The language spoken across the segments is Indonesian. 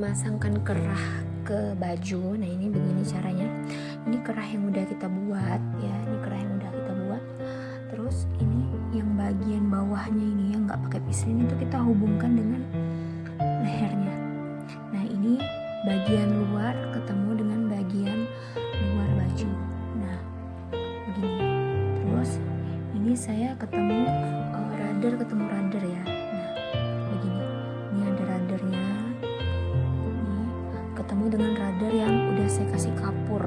memasangkan kerah ke baju. Nah ini begini caranya. Ini kerah yang udah kita buat ya. Ini kerah yang udah kita buat. Terus ini yang bagian bawahnya ini yang nggak pakai pislin itu kita hubungkan dengan lehernya. Nah ini bagian luar ketemu dengan bagian luar baju. Nah begini. Terus ini saya ketemu uh, radar ketemu radar ya dengan radar yang udah saya kasih kapur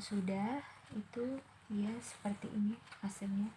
sudah itu ya seperti ini hasilnya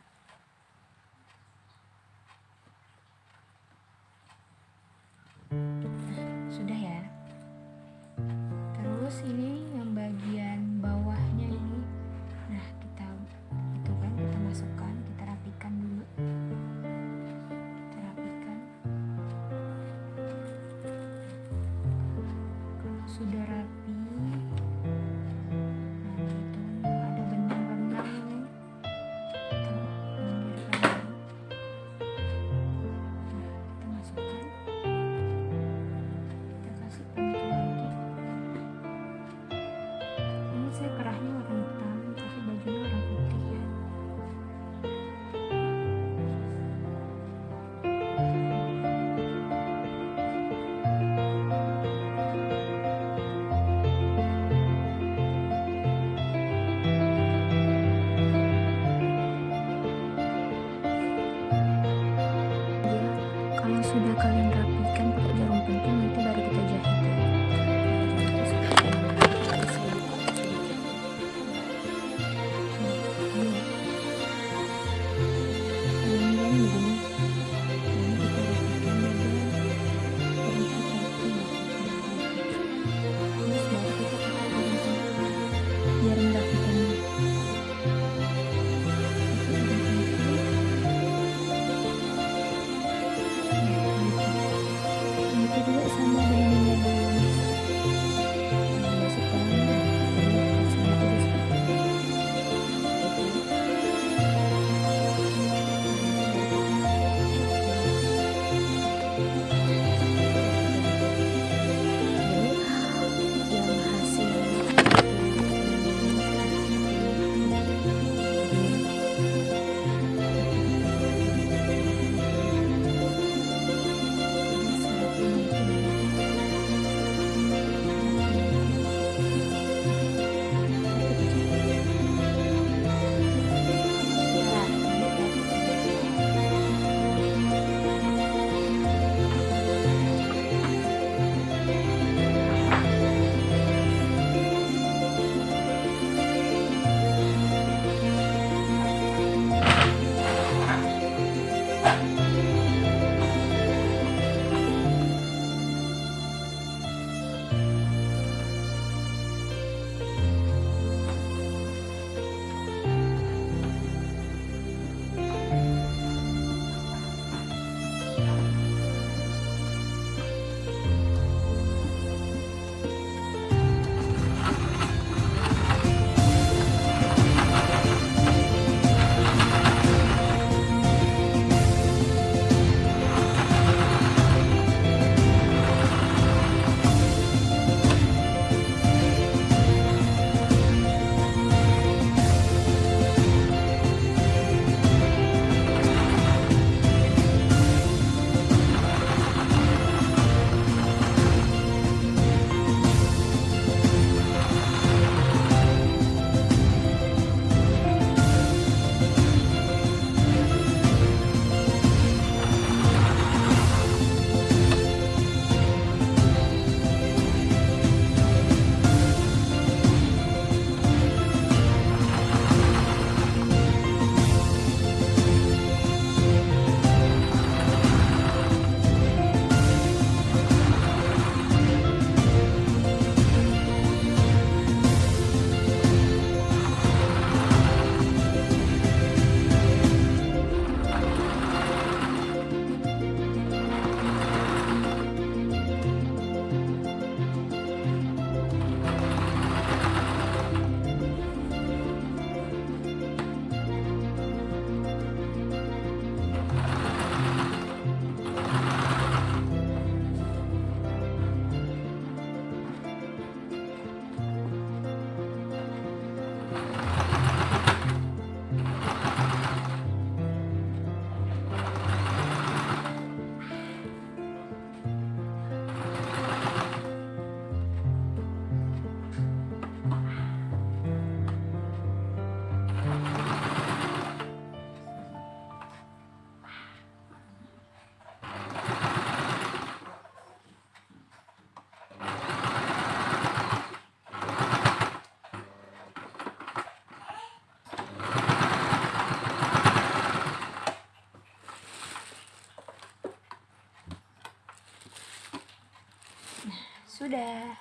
sudah.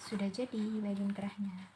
Sudah jadi bagian kerahnya